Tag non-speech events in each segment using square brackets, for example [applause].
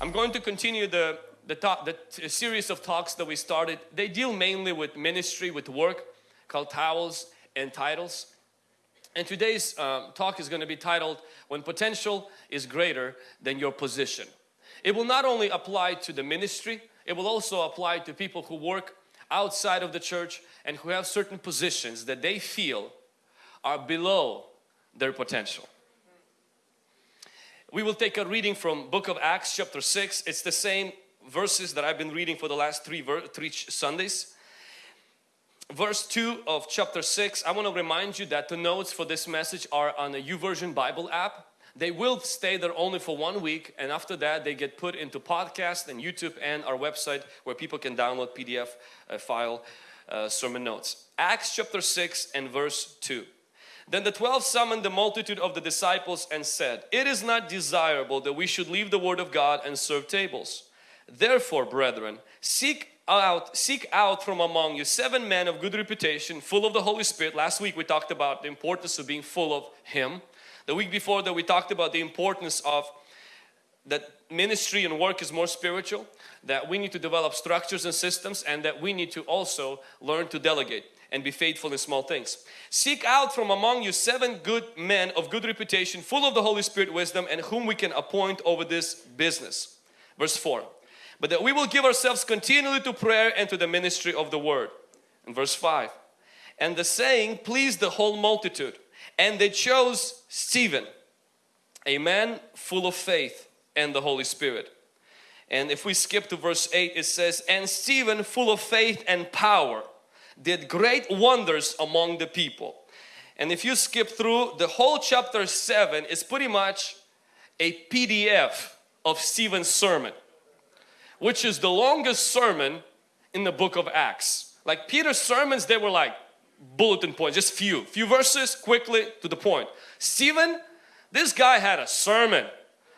I'm going to continue the, the, talk, the series of talks that we started. They deal mainly with ministry, with work, called Towels and Titles. And today's um, talk is going to be titled, When Potential is Greater Than Your Position. It will not only apply to the ministry, it will also apply to people who work outside of the church and who have certain positions that they feel are below their potential. We will take a reading from book of Acts chapter 6. It's the same verses that I've been reading for the last three, three Sundays. Verse 2 of chapter 6, I want to remind you that the notes for this message are on the YouVersion Bible app. They will stay there only for one week and after that they get put into podcast and YouTube and our website where people can download PDF uh, file uh, sermon notes. Acts chapter 6 and verse 2. Then the twelve summoned the multitude of the disciples and said, It is not desirable that we should leave the word of God and serve tables. Therefore, brethren, seek out, seek out from among you seven men of good reputation, full of the Holy Spirit. Last week we talked about the importance of being full of Him. The week before that we talked about the importance of that ministry and work is more spiritual, that we need to develop structures and systems and that we need to also learn to delegate and be faithful in small things. Seek out from among you seven good men of good reputation, full of the Holy Spirit wisdom, and whom we can appoint over this business. Verse 4. But that we will give ourselves continually to prayer and to the ministry of the word. In verse 5. And the saying pleased the whole multitude, and they chose Stephen, a man full of faith and the Holy Spirit. And if we skip to verse 8, it says, And Stephen, full of faith and power, did great wonders among the people. And if you skip through the whole chapter 7 is pretty much a PDF of Stephen's sermon which is the longest sermon in the book of Acts. Like Peter's sermons they were like bulletin points, just few, few verses quickly to the point. Stephen, this guy had a sermon.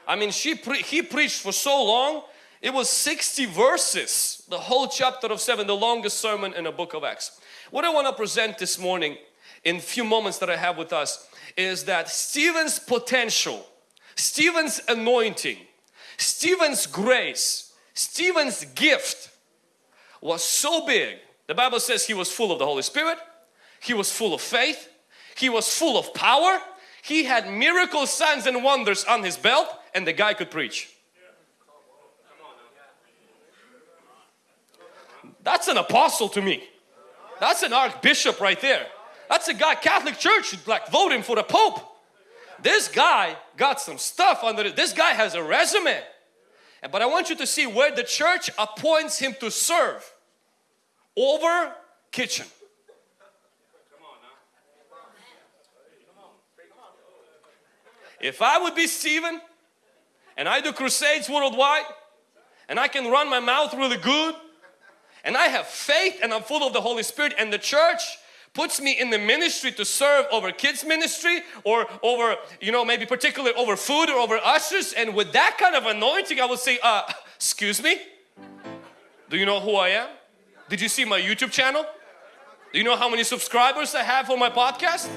I mean she pre he preached for so long it was 60 verses, the whole chapter of 7, the longest sermon in the book of Acts. What I want to present this morning in few moments that I have with us is that Stephen's potential, Stephen's anointing, Stephen's grace, Stephen's gift was so big. The Bible says he was full of the Holy Spirit, he was full of faith, he was full of power, he had miracle signs and wonders on his belt and the guy could preach. That's an apostle to me. That's an archbishop right there. That's a guy, Catholic Church, like voting for the Pope. This guy got some stuff under it. This guy has a resume. But I want you to see where the church appoints him to serve over kitchen. If I would be Stephen and I do crusades worldwide and I can run my mouth really good and I have faith and I'm full of the Holy Spirit. And the church puts me in the ministry to serve over kids ministry or over you know maybe particularly over food or over ushers. And with that kind of anointing I would say uh excuse me. Do you know who I am? Did you see my YouTube channel? Do you know how many subscribers I have on my podcast?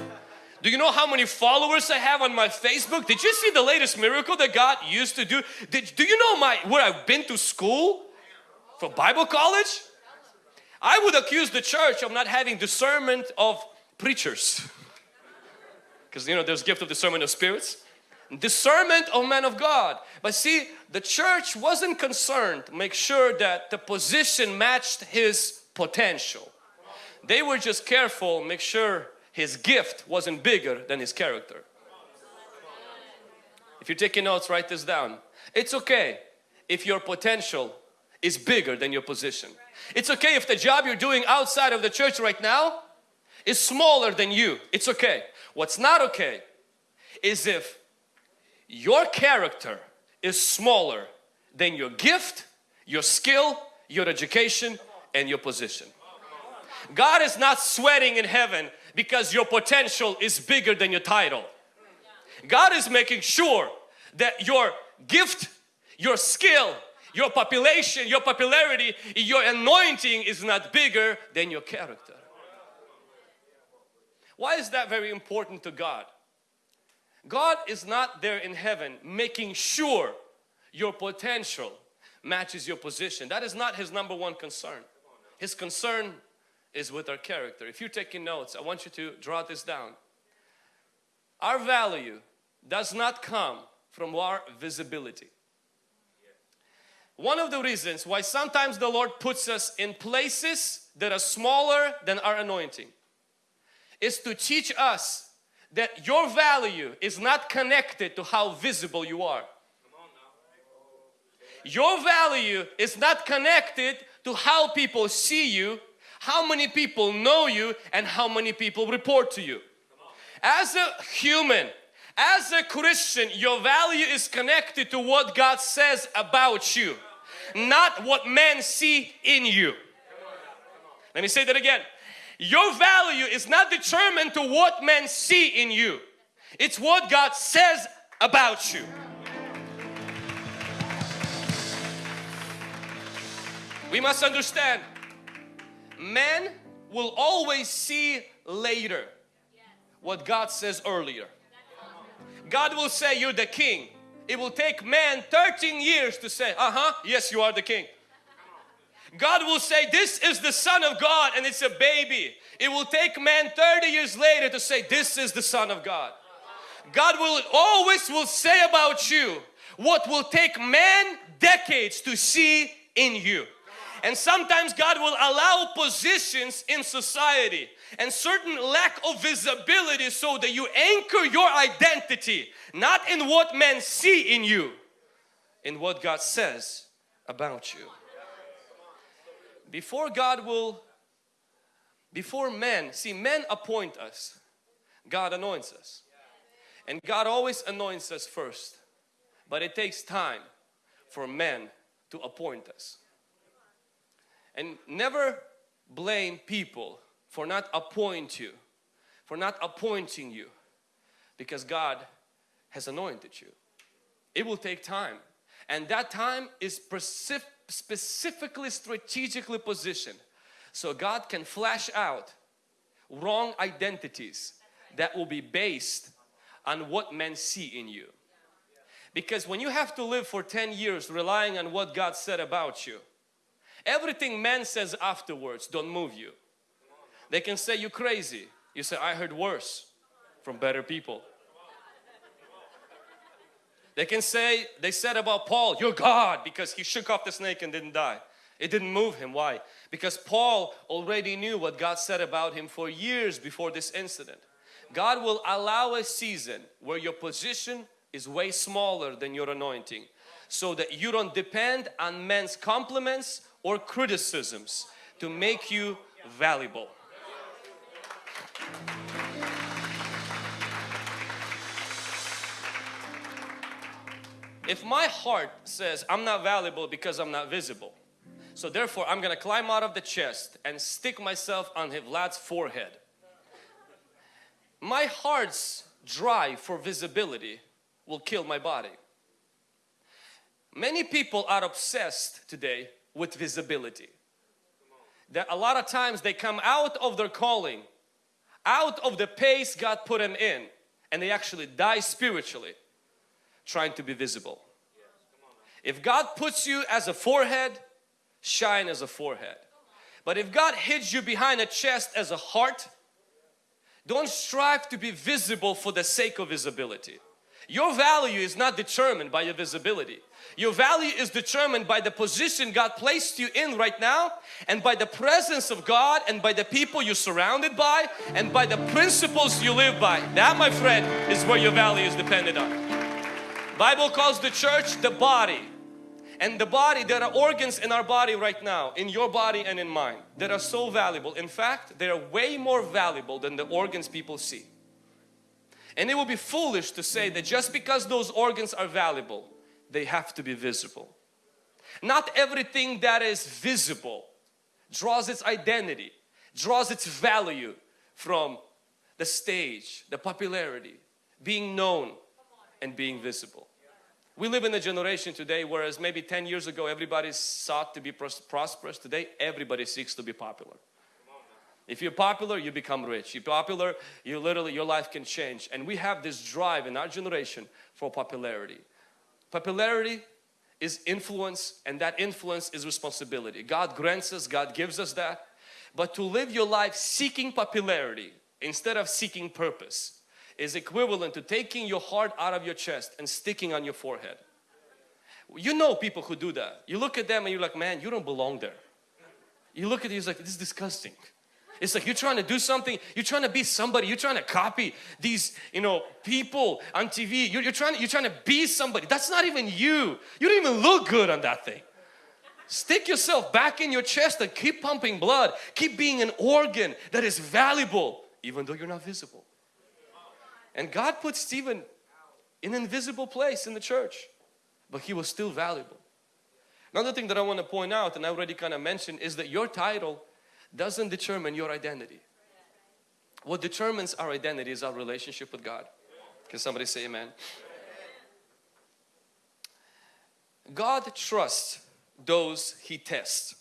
Do you know how many followers I have on my Facebook? Did you see the latest miracle that God used to do? Did, do you know my where I've been to school? For Bible college I would accuse the church of not having discernment of preachers. [laughs] Because you know there's gift of discernment of spirits. Discernment of men of God. But see, the church wasn't concerned to make sure that the position matched his potential. They were just careful, make sure his gift wasn't bigger than his character. If you're taking notes, write this down. It's okay if your potential is bigger than your position. It's okay if the job you're doing outside of the church right now is smaller than you. It's okay. What's not okay is if your character is smaller than your gift, your skill, your education and your position. God is not sweating in heaven because your potential is bigger than your title. God is making sure that your gift, your skill, your population, your popularity, your anointing is not bigger than your character. Why is that very important to God? God is not there in heaven making sure your potential matches your position. That is not his number one concern. His concern is with our character. If you're taking notes, I want you to draw this down. Our value does not come from our visibility. One of the reasons why sometimes the Lord puts us in places that are smaller than our anointing is to teach us that your value is not connected to how visible you are. Your value is not connected to how people see you, how many people know you, and how many people report to you. As a human, as a Christian, your value is connected to what God says about you, not what men see in you. Let me say that again. Your value is not determined to what men see in you. It's what God says about you. We must understand men will always see later what God says earlier. God will say you're the king. It will take man 13 years to say, uh-huh, yes you are the king. God will say this is the son of God and it's a baby. It will take man 30 years later to say this is the son of God. God will always will say about you what will take man decades to see in you. And sometimes God will allow positions in society and certain lack of visibility so that you anchor your identity not in what men see in you, in what God says about you. Before God will, before men, see men appoint us, God anoints us. And God always anoints us first. But it takes time for men to appoint us. And never blame people for not appoint you, for not appointing you because God has anointed you. It will take time and that time is specifically strategically positioned so God can flash out wrong identities that will be based on what men see in you. Because when you have to live for 10 years relying on what God said about you, Everything man says afterwards don't move you. They can say you crazy. You say I heard worse from better people. They can say, they said about Paul, you're God because he shook off the snake and didn't die. It didn't move him. Why? Because Paul already knew what God said about him for years before this incident. God will allow a season where your position is way smaller than your anointing so that you don't depend on men's compliments or criticisms to make you valuable. If my heart says I'm not valuable because I'm not visible, so therefore I'm gonna climb out of the chest and stick myself on Vlad's forehead. My heart's drive for visibility will kill my body. Many people are obsessed today with visibility. That a lot of times they come out of their calling, out of the pace God put them in, and they actually die spiritually trying to be visible. If God puts you as a forehead, shine as a forehead. But if God hits you behind a chest as a heart, don't strive to be visible for the sake of visibility. Your value is not determined by your visibility. Your value is determined by the position God placed you in right now and by the presence of God and by the people you're surrounded by and by the principles you live by. That my friend is where your value is dependent on. Bible calls the church the body and the body there are organs in our body right now in your body and in mine that are so valuable. In fact, they are way more valuable than the organs people see. And it will be foolish to say that just because those organs are valuable, they have to be visible. Not everything that is visible draws its identity, draws its value from the stage, the popularity, being known and being visible. We live in a generation today whereas maybe 10 years ago everybody sought to be prosperous. Today everybody seeks to be popular. If you're popular, you become rich. You're popular, you literally, your life can change. And we have this drive in our generation for popularity. Popularity is influence and that influence is responsibility. God grants us, God gives us that. But to live your life seeking popularity instead of seeking purpose is equivalent to taking your heart out of your chest and sticking on your forehead. You know people who do that. You look at them and you're like, man, you don't belong there. You look at it's like, this is disgusting. It's like you're trying to do something, you're trying to be somebody, you're trying to copy these, you know, people on TV. You're, you're, trying, you're trying to be somebody. That's not even you. You don't even look good on that thing. Stick yourself back in your chest and keep pumping blood. Keep being an organ that is valuable even though you're not visible. And God put Stephen in an invisible place in the church, but he was still valuable. Another thing that I want to point out, and I already kind of mentioned, is that your title doesn't determine your identity. What determines our identity is our relationship with God. Can somebody say amen? God trusts those He tests.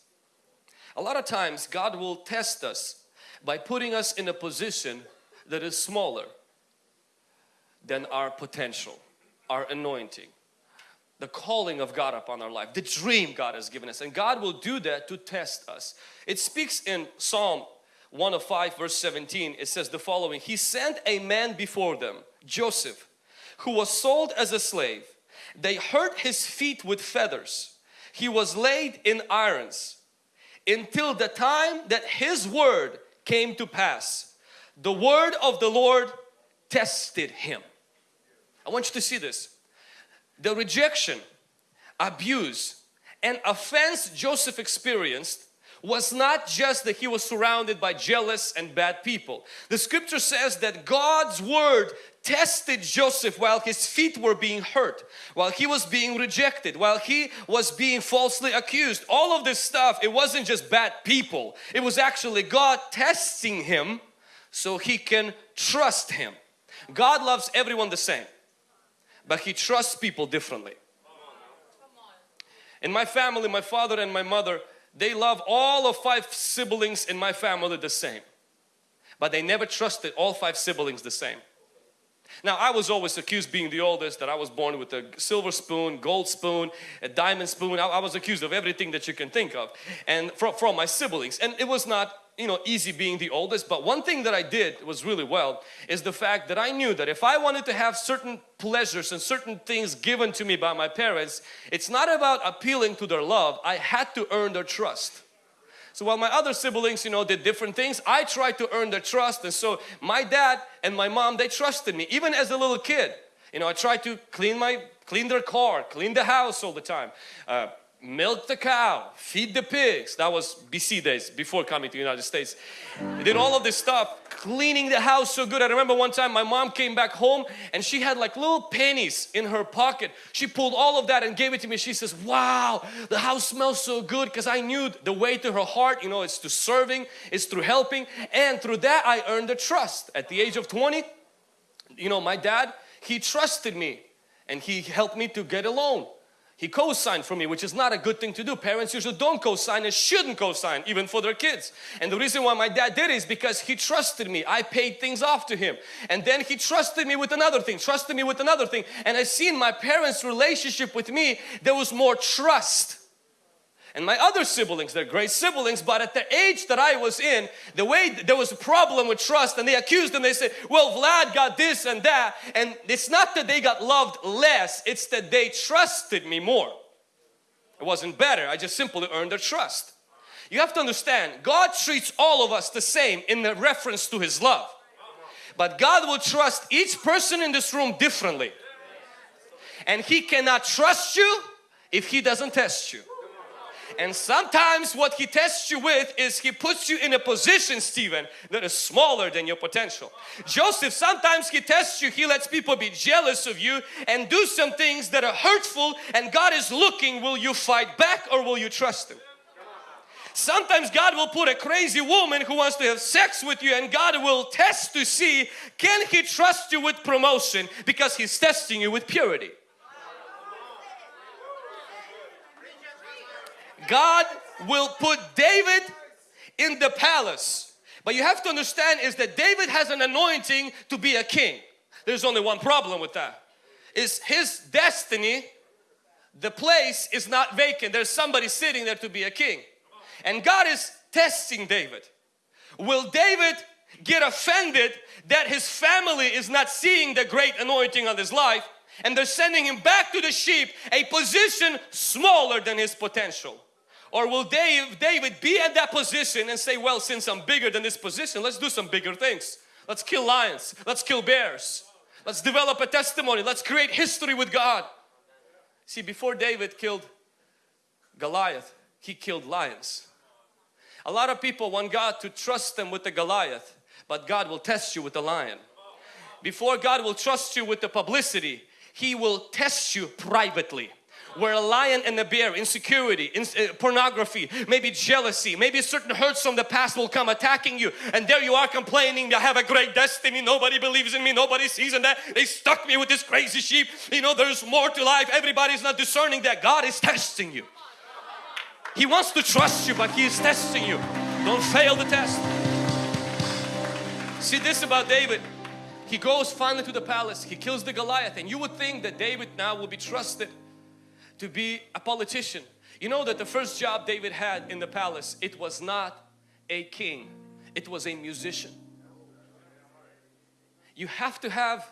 A lot of times God will test us by putting us in a position that is smaller than our potential, our anointing, the calling of God upon our life, the dream God has given us. And God will do that to test us. It speaks in Psalm 105 verse 17. It says the following, He sent a man before them, Joseph, who was sold as a slave. They hurt his feet with feathers. He was laid in irons until the time that his word came to pass. The word of the Lord tested him. I want you to see this. The rejection, abuse and offense Joseph experienced was not just that he was surrounded by jealous and bad people. The scripture says that God's word tested Joseph while his feet were being hurt, while he was being rejected, while he was being falsely accused. All of this stuff, it wasn't just bad people. It was actually God testing him so he can trust him. God loves everyone the same, but he trusts people differently. In my family, my father and my mother, they love all of five siblings in my family the same. But they never trusted all five siblings the same. Now I was always accused being the oldest that I was born with a silver spoon, gold spoon, a diamond spoon. I, I was accused of everything that you can think of and from, from my siblings and it was not you know easy being the oldest but one thing that I did was really well is the fact that I knew that if I wanted to have certain pleasures and certain things given to me by my parents it's not about appealing to their love I had to earn their trust so while my other siblings, you know, did different things, I tried to earn their trust. And so my dad and my mom, they trusted me. Even as a little kid, you know, I tried to clean my, clean their car, clean the house all the time. Uh, milk the cow, feed the pigs. That was BC days before coming to the United States. Did all of this stuff, cleaning the house so good. I remember one time my mom came back home and she had like little pennies in her pocket. She pulled all of that and gave it to me. She says, wow, the house smells so good because I knew the way to her heart, you know, it's to serving, it's through helping. And through that I earned the trust. At the age of 20, you know, my dad, he trusted me and he helped me to get a loan. He co-signed for me, which is not a good thing to do. Parents usually don't co-sign and shouldn't co-sign even for their kids. And the reason why my dad did is because he trusted me. I paid things off to him. And then he trusted me with another thing, trusted me with another thing. And I seen my parents' relationship with me, there was more trust and my other siblings, they're great siblings, but at the age that I was in, the way there was a problem with trust and they accused them, they said, well, Vlad got this and that. And it's not that they got loved less, it's that they trusted me more. It wasn't better, I just simply earned their trust. You have to understand, God treats all of us the same in the reference to His love. But God will trust each person in this room differently. And He cannot trust you if He doesn't test you. And sometimes what He tests you with is He puts you in a position, Stephen, that is smaller than your potential. Joseph, sometimes He tests you, He lets people be jealous of you and do some things that are hurtful and God is looking, will you fight back or will you trust Him? Sometimes God will put a crazy woman who wants to have sex with you and God will test to see can He trust you with promotion because He's testing you with purity. God will put David in the palace. But you have to understand is that David has an anointing to be a king. There's only one problem with that. Is his destiny the place is not vacant. There's somebody sitting there to be a king. And God is testing David. Will David get offended that his family is not seeing the great anointing on his life and they're sending him back to the sheep, a position smaller than his potential? Or will Dave, David be at that position and say, well, since I'm bigger than this position, let's do some bigger things. Let's kill lions. Let's kill bears. Let's develop a testimony. Let's create history with God. See, before David killed Goliath, he killed lions. A lot of people want God to trust them with the Goliath, but God will test you with the lion. Before God will trust you with the publicity, He will test you privately where a lion and a bear, insecurity, in, uh, pornography, maybe jealousy, maybe certain hurts from the past will come attacking you and there you are complaining, I have a great destiny, nobody believes in me, nobody sees in that, they stuck me with this crazy sheep, you know there's more to life, everybody's not discerning that God is testing you. He wants to trust you but He is testing you. Don't fail the test. See this about David. He goes finally to the palace. He kills the Goliath and you would think that David now will be trusted to be a politician. You know that the first job David had in the palace, it was not a king. It was a musician. You have to have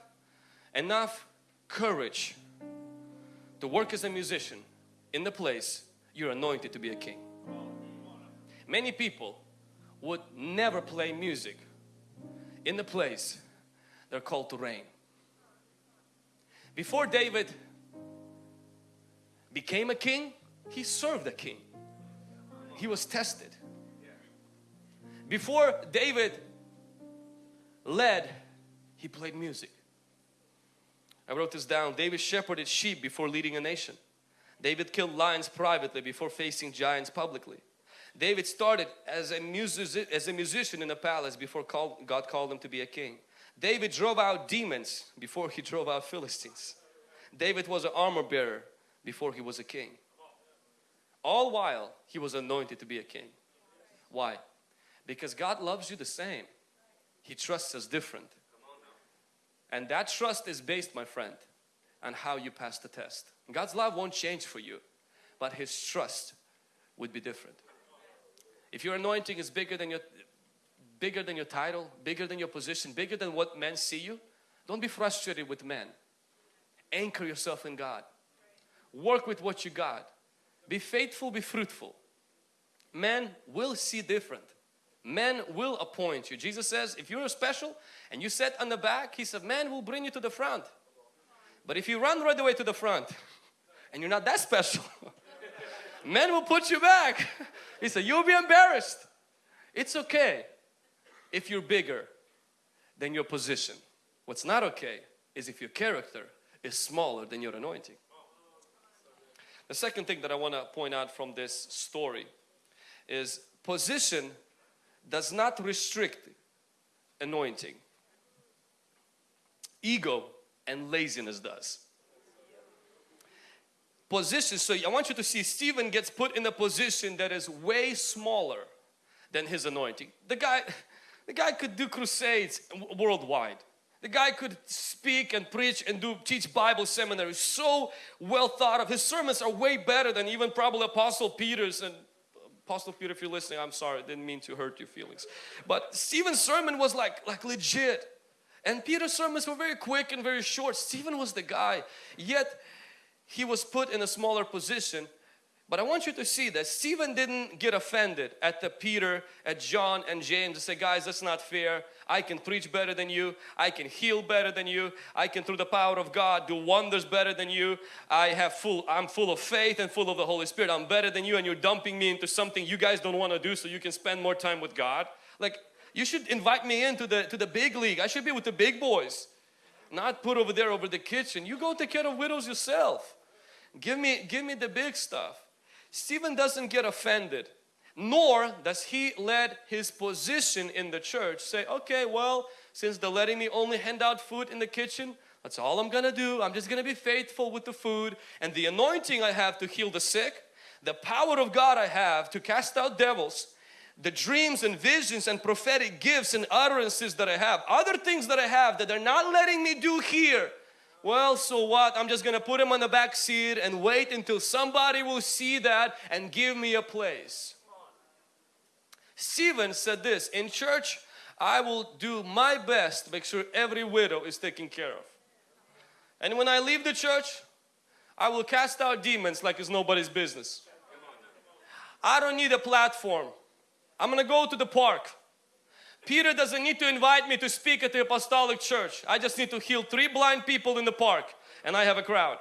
enough courage to work as a musician in the place you're anointed to be a king. Many people would never play music in the place they're called to reign. Before David became a king, he served a king. He was tested. Before David led, he played music. I wrote this down. David shepherded sheep before leading a nation. David killed lions privately before facing giants publicly. David started as a, music, as a musician in the palace before God called him to be a king. David drove out demons before he drove out Philistines. David was an armor bearer before he was a king. All while he was anointed to be a king. Why? Because God loves you the same. He trusts us different. And that trust is based, my friend, on how you pass the test. God's love won't change for you, but His trust would be different. If your anointing is bigger than your bigger than your title, bigger than your position, bigger than what men see you, don't be frustrated with men. Anchor yourself in God. Work with what you got. Be faithful, be fruitful. Men will see different. Men will appoint you. Jesus says if you're special and you sit on the back, He said, man will bring you to the front. But if you run right away to the front [laughs] and you're not that special, [laughs] men will put you back. [laughs] He said, you'll be embarrassed. It's okay if you're bigger than your position. What's not okay is if your character is smaller than your anointing. The second thing that I want to point out from this story is position does not restrict anointing. Ego and laziness does. Position, so I want you to see Stephen gets put in a position that is way smaller than his anointing. The guy, [laughs] the guy could do crusades worldwide. The guy could speak and preach and do teach Bible seminary. So well thought of. His sermons are way better than even probably Apostle Peter's and Apostle Peter, if you're listening, I'm sorry, I didn't mean to hurt your feelings. But Stephen's sermon was like, like legit. And Peter's sermons were very quick and very short. Stephen was the guy. Yet he was put in a smaller position but I want you to see that Stephen didn't get offended at the Peter, at John and James and say, guys, that's not fair. I can preach better than you. I can heal better than you. I can, through the power of God, do wonders better than you. I have full, I'm full of faith and full of the Holy Spirit. I'm better than you and you're dumping me into something you guys don't want to do so you can spend more time with God. Like, you should invite me into the, to the big league. I should be with the big boys. Not put over there over the kitchen. You go take care of widows yourself. Give me, give me the big stuff. Stephen doesn't get offended nor does he let his position in the church say okay well since they're letting me only hand out food in the kitchen that's all I'm gonna do. I'm just gonna be faithful with the food and the anointing I have to heal the sick the power of God I have to cast out devils the dreams and visions and prophetic gifts and utterances that I have other things that I have that they're not letting me do here well, so what? I'm just gonna put him on the back seat and wait until somebody will see that and give me a place. Stephen said this in church, I will do my best to make sure every widow is taken care of. And when I leave the church, I will cast out demons like it's nobody's business. I don't need a platform. I'm gonna go to the park. Peter doesn't need to invite me to speak at the apostolic church. I just need to heal three blind people in the park and I have a crowd.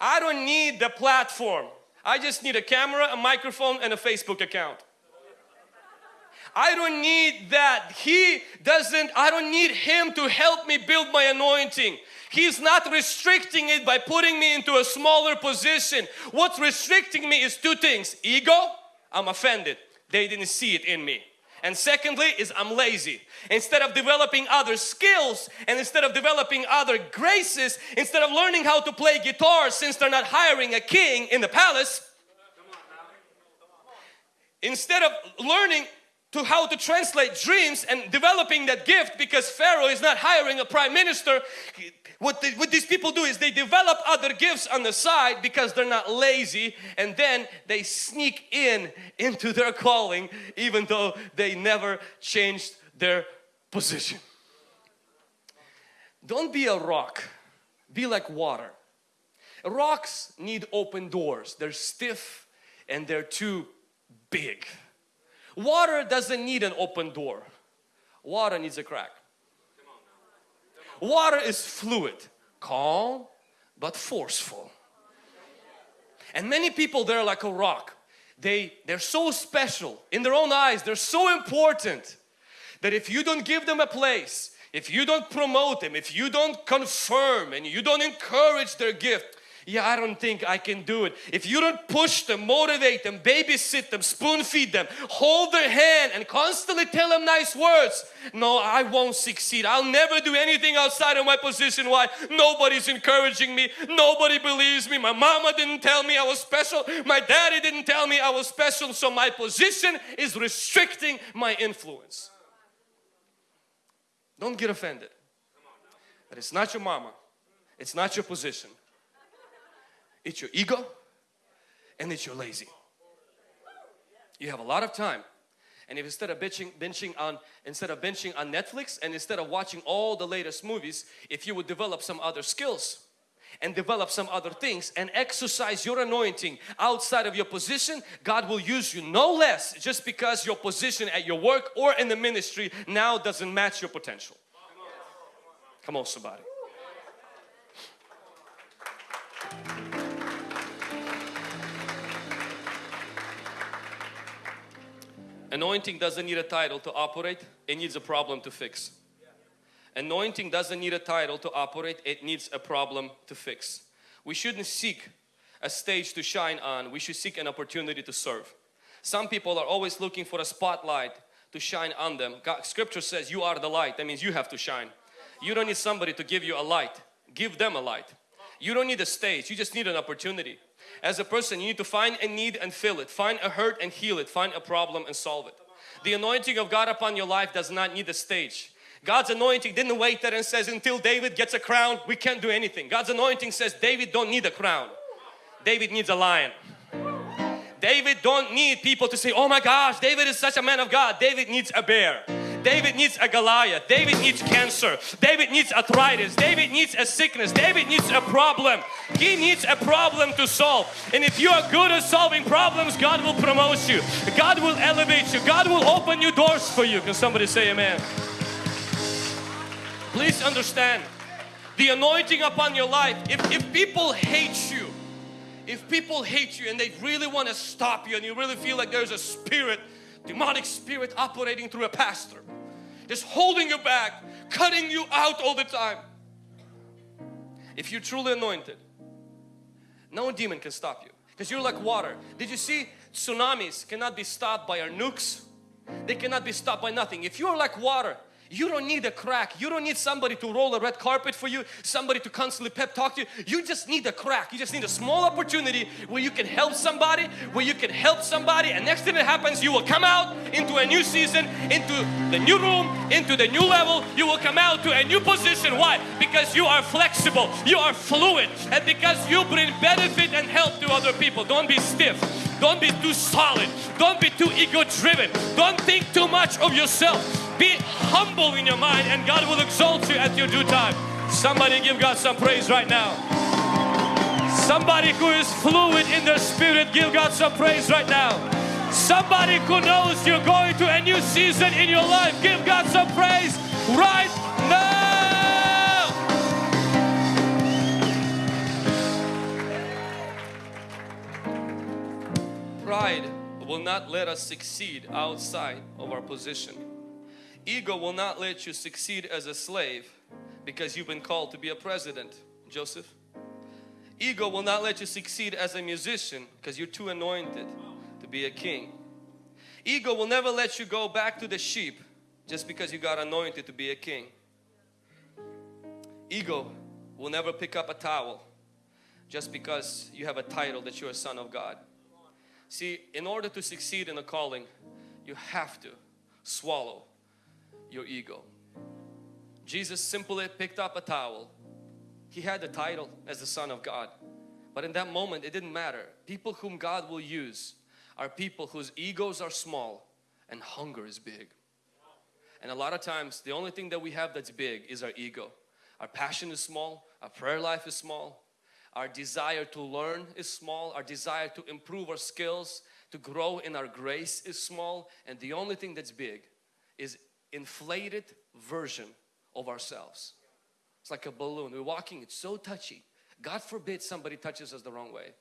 I don't need the platform. I just need a camera, a microphone and a Facebook account. I don't need that. He doesn't, I don't need Him to help me build my anointing. He's not restricting it by putting me into a smaller position. What's restricting me is two things. Ego, I'm offended. They didn't see it in me. And secondly is I'm lazy. Instead of developing other skills and instead of developing other graces, instead of learning how to play guitar since they're not hiring a king in the palace, instead of learning to how to translate dreams and developing that gift because Pharaoh is not hiring a prime minister. What, the, what these people do is they develop other gifts on the side because they're not lazy and then they sneak in into their calling even though they never changed their position. Don't be a rock, be like water. Rocks need open doors, they're stiff and they're too big. Water doesn't need an open door. Water needs a crack. Water is fluid, calm but forceful. And many people they're like a rock. They, they're so special in their own eyes. They're so important that if you don't give them a place, if you don't promote them, if you don't confirm and you don't encourage their gift, yeah, I don't think I can do it. If you don't push them, motivate them, babysit them, spoon feed them, hold their hand and constantly tell them nice words, no, I won't succeed. I'll never do anything outside of my position. Why? Nobody's encouraging me. Nobody believes me. My mama didn't tell me I was special. My daddy didn't tell me I was special. So my position is restricting my influence. Don't get offended. But it's not your mama. It's not your position it's your ego and it's your lazy. You have a lot of time and if instead of bitching, benching on instead of benching on Netflix and instead of watching all the latest movies if you would develop some other skills and develop some other things and exercise your anointing outside of your position God will use you no less just because your position at your work or in the ministry now doesn't match your potential come on somebody Anointing doesn't need a title to operate, it needs a problem to fix. Anointing doesn't need a title to operate, it needs a problem to fix. We shouldn't seek a stage to shine on, we should seek an opportunity to serve. Some people are always looking for a spotlight to shine on them. God, scripture says you are the light, that means you have to shine. You don't need somebody to give you a light, give them a light. You don't need a stage, you just need an opportunity. As a person, you need to find a need and fill it. Find a hurt and heal it. Find a problem and solve it. The anointing of God upon your life does not need a stage. God's anointing didn't wait there and says until David gets a crown we can't do anything. God's anointing says David don't need a crown. David needs a lion. David don't need people to say oh my gosh David is such a man of God. David needs a bear. David needs a Goliath. David needs cancer. David needs arthritis. David needs a sickness. David needs a problem. He needs a problem to solve. And if you are good at solving problems, God will promote you. God will elevate you. God will open new doors for you. Can somebody say amen? Please understand the anointing upon your life. If, if people hate you, if people hate you and they really want to stop you and you really feel like there's a spirit demonic spirit operating through a pastor just holding you back cutting you out all the time. If you're truly anointed no demon can stop you because you're like water. Did you see? Tsunamis cannot be stopped by our nukes. They cannot be stopped by nothing. If you're like water You don't need a crack. You don't need somebody to roll a red carpet for you, somebody to constantly pep talk to you. You just need a crack. You just need a small opportunity where you can help somebody, where you can help somebody and next thing that happens you will come out into a new season, into the new room, into the new level. You will come out to a new position. Why? Because you are flexible, you are fluid and because you bring benefit and help to other people. Don't be stiff. Don't be too solid. Don't be too ego driven. Don't think too much of yourself. Be humble in your mind and God will exalt you at your due time. Somebody give God some praise right now. Somebody who is fluid in their spirit, give God some praise right now. Somebody who knows you're going to a new season in your life, give God some praise right Pride will not let us succeed outside of our position. Ego will not let you succeed as a slave because you've been called to be a president, Joseph. Ego will not let you succeed as a musician because you're too anointed to be a king. Ego will never let you go back to the sheep just because you got anointed to be a king. Ego will never pick up a towel just because you have a title that you're a son of God. See, in order to succeed in a calling, you have to swallow your ego. Jesus simply picked up a towel. He had the title as the Son of God. But in that moment, it didn't matter. People whom God will use are people whose egos are small and hunger is big. And a lot of times, the only thing that we have that's big is our ego. Our passion is small, our prayer life is small, our desire to learn is small. Our desire to improve our skills, to grow in our grace is small. And the only thing that's big is inflated version of ourselves. It's like a balloon. We're walking, it's so touchy. God forbid somebody touches us the wrong way.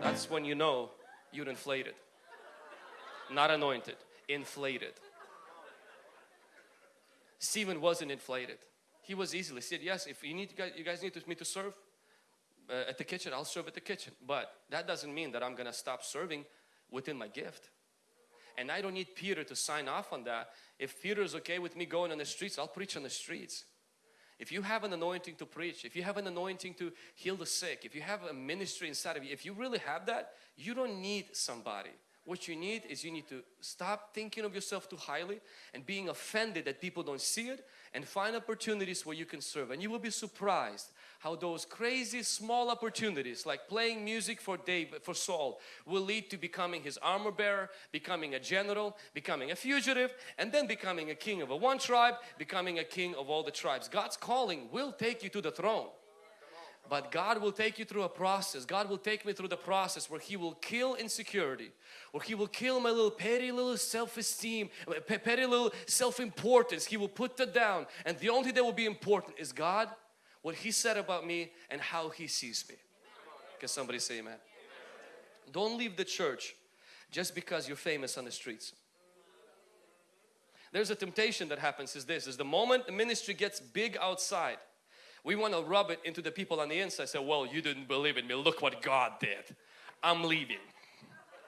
That's when you know you're inflated. Not anointed, inflated. Stephen wasn't inflated. He was easily said, yes, if you need, you guys need me to serve uh, at the kitchen, I'll serve at the kitchen. But that doesn't mean that I'm gonna stop serving within my gift. And I don't need Peter to sign off on that. If Peter is okay with me going on the streets, I'll preach on the streets. If you have an anointing to preach, if you have an anointing to heal the sick, if you have a ministry inside of you, if you really have that, you don't need somebody. What you need is you need to stop thinking of yourself too highly and being offended that people don't see it and find opportunities where you can serve. And you will be surprised how those crazy small opportunities like playing music for David for Saul will lead to becoming his armor bearer becoming a general becoming a fugitive and then becoming a king of a one tribe becoming a king of all the tribes. God's calling will take you to the throne but God will take you through a process. God will take me through the process where He will kill insecurity, where He will kill my little petty little self-esteem, petty little self-importance. He will put that down and the only thing that will be important is God, what He said about me and how He sees me. Can somebody say amen? Don't leave the church just because you're famous on the streets. There's a temptation that happens is this, is the moment the ministry gets big outside, we want to rub it into the people on the inside. Say, well, you didn't believe in me. Look what God did. I'm leaving.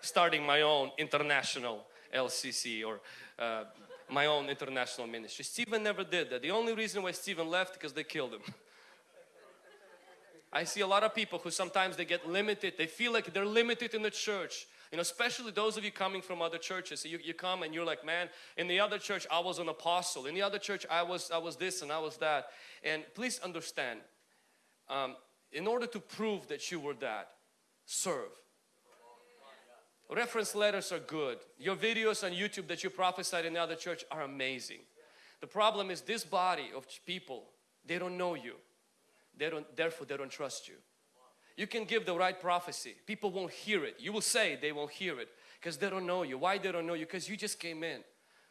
Starting my own international LCC or uh, my own international ministry. Stephen never did that. The only reason why Stephen left because they killed him. I see a lot of people who sometimes they get limited. They feel like they're limited in the church. You know, especially those of you coming from other churches. You, you come and you're like, man, in the other church I was an apostle. In the other church I was, I was this and I was that. And please understand, um, in order to prove that you were that, serve. Reference letters are good. Your videos on YouTube that you prophesied in the other church are amazing. The problem is this body of people, they don't know you. They don't, therefore they don't trust you. You can give the right prophecy. People won't hear it. You will say they won't hear it because they don't know you. Why they don't know you? Because you just came in.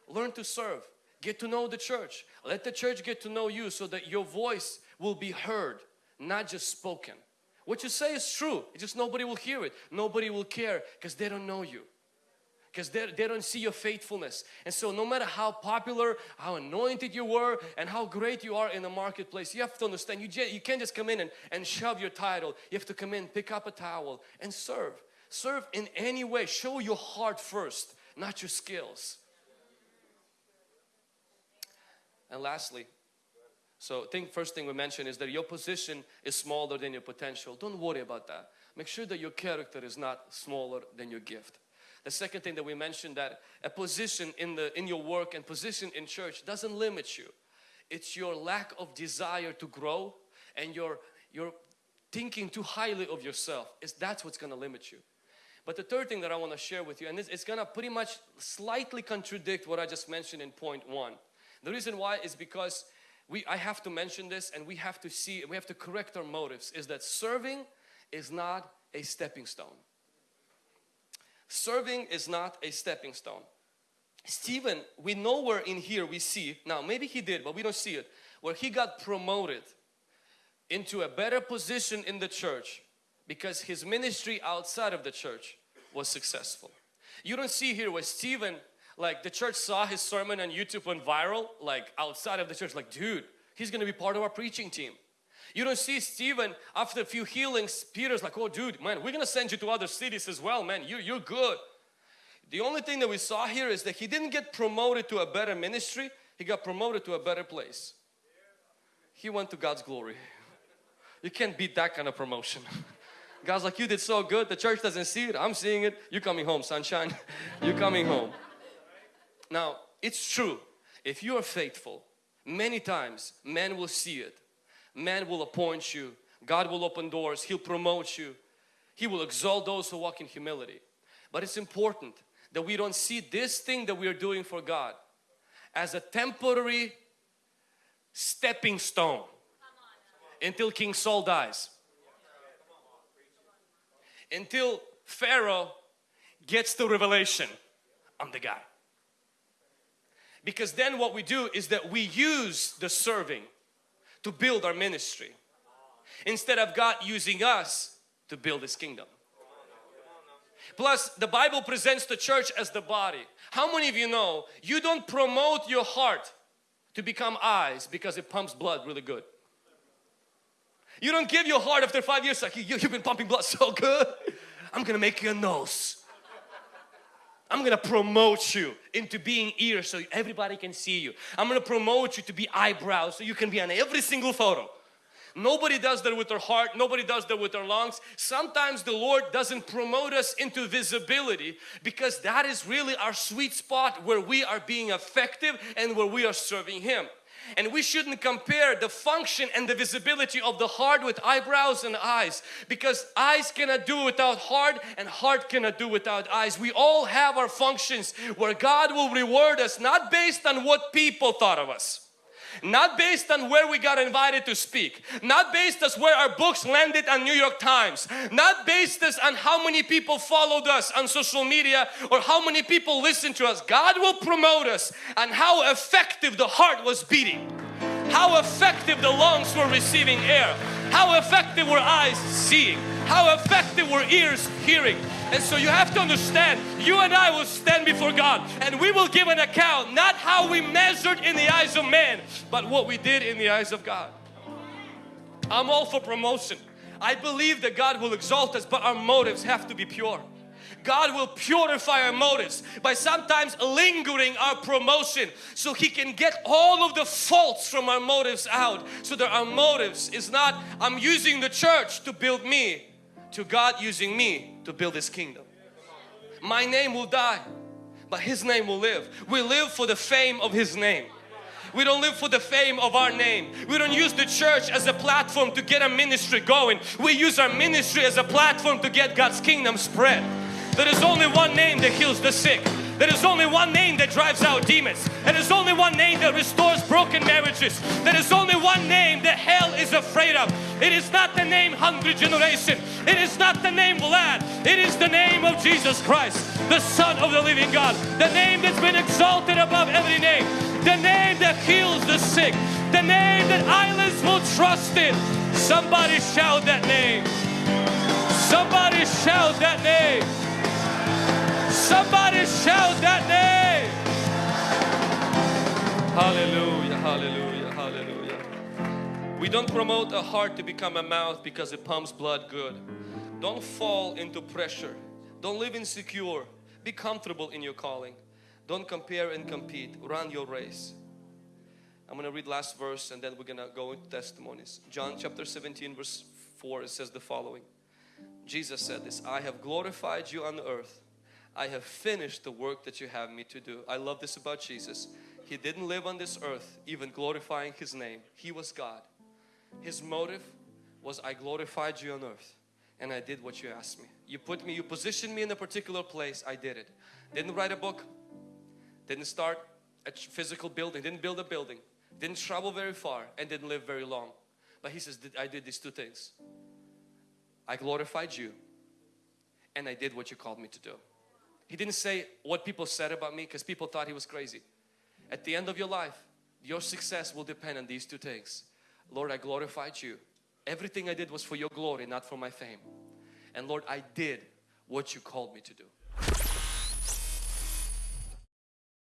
Learn to serve. Get to know the church. Let the church get to know you so that your voice will be heard, not just spoken. What you say is true. It's just nobody will hear it. Nobody will care because they don't know you. Because they, they don't see your faithfulness. And so no matter how popular, how anointed you were and how great you are in the marketplace, you have to understand you, you can't just come in and, and shove your title. You have to come in, pick up a towel and serve. Serve in any way. Show your heart first, not your skills. And lastly, so think first thing we mentioned is that your position is smaller than your potential. Don't worry about that. Make sure that your character is not smaller than your gift. The second thing that we mentioned that a position in the in your work and position in church doesn't limit you. It's your lack of desire to grow and your your thinking too highly of yourself. Is that's what's going to limit you. But the third thing that I want to share with you and it's, it's going to pretty much slightly contradict what I just mentioned in point 1. The reason why is because we I have to mention this and we have to see we have to correct our motives is that serving is not a stepping stone. Serving is not a stepping stone. Stephen, we know where in here we see, now maybe he did but we don't see it, where he got promoted into a better position in the church because his ministry outside of the church was successful. You don't see here where Stephen, like the church saw his sermon on YouTube went viral, like outside of the church, like dude, he's gonna be part of our preaching team. You don't see Stephen after a few healings, Peter's like, oh dude, man, we're gonna send you to other cities as well, man, you, you're good. The only thing that we saw here is that he didn't get promoted to a better ministry, he got promoted to a better place. He went to God's glory. You can't beat that kind of promotion. [laughs] God's like, you did so good, the church doesn't see it, I'm seeing it, you're coming home sunshine, [laughs] you're coming home. Now, it's true, if you are faithful, many times men will see it man will appoint you. God will open doors. He'll promote you. He will exalt those who walk in humility. But it's important that we don't see this thing that we are doing for God as a temporary stepping stone until King Saul dies. Until Pharaoh gets the revelation I'm the guy. Because then what we do is that we use the serving to build our ministry instead of God using us to build His kingdom. Plus the Bible presents the church as the body. How many of you know you don't promote your heart to become eyes because it pumps blood really good. You don't give your heart after five years like you, you've been pumping blood so good. I'm gonna make you a nose. I'm gonna promote you into being ears so everybody can see you. I'm gonna promote you to be eyebrows so you can be on every single photo. Nobody does that with their heart, nobody does that with their lungs. Sometimes the Lord doesn't promote us into visibility because that is really our sweet spot where we are being effective and where we are serving Him. And we shouldn't compare the function and the visibility of the heart with eyebrows and eyes because eyes cannot do without heart and heart cannot do without eyes. We all have our functions where God will reward us not based on what people thought of us not based on where we got invited to speak, not based on where our books landed on New York Times, not based on how many people followed us on social media or how many people listened to us. God will promote us on how effective the heart was beating, how effective the lungs were receiving air, how effective were eyes seeing, how effective were ears hearing. And so you have to understand, you and I will stand before God and we will give an account, not how we measured in the eyes of man, but what we did in the eyes of God. I'm all for promotion. I believe that God will exalt us, but our motives have to be pure. God will purify our motives by sometimes lingering our promotion so He can get all of the faults from our motives out so that our motives is not I'm using the church to build me to God using me to build His kingdom. My name will die but His name will live. We live for the fame of His name. We don't live for the fame of our name. We don't use the church as a platform to get a ministry going. We use our ministry as a platform to get God's kingdom spread. There is only one name that heals the sick. There is only one name that drives out demons. There is only one name that restores broken marriages. There is only one name that hell is afraid of. It is not the name Hungry Generation. It is not the name Vlad. It is the name of Jesus Christ, the Son of the living God. The name that's been exalted above every name. The name that heals the sick. The name that islands will trust in. Somebody shout that name. Somebody shout that name. Somebody shout that name. Hallelujah, hallelujah, hallelujah. We don't promote a heart to become a mouth because it pumps blood good. Don't fall into pressure. Don't live insecure. Be comfortable in your calling. Don't compare and compete. Run your race. I'm going to read last verse and then we're going to go into testimonies. John chapter 17 verse 4 it says the following. Jesus said this, I have glorified you on earth. I have finished the work that you have me to do. I love this about Jesus. He didn't live on this earth even glorifying His name. He was God. His motive was I glorified you on earth and I did what you asked me. You put me, you positioned me in a particular place, I did it. Didn't write a book, didn't start a physical building, didn't build a building, didn't travel very far and didn't live very long. But He says, I did these two things. I glorified you and I did what you called me to do. He didn't say what people said about me because people thought he was crazy. At the end of your life, your success will depend on these two things. Lord, I glorified you. Everything I did was for your glory, not for my fame. And Lord, I did what you called me to do.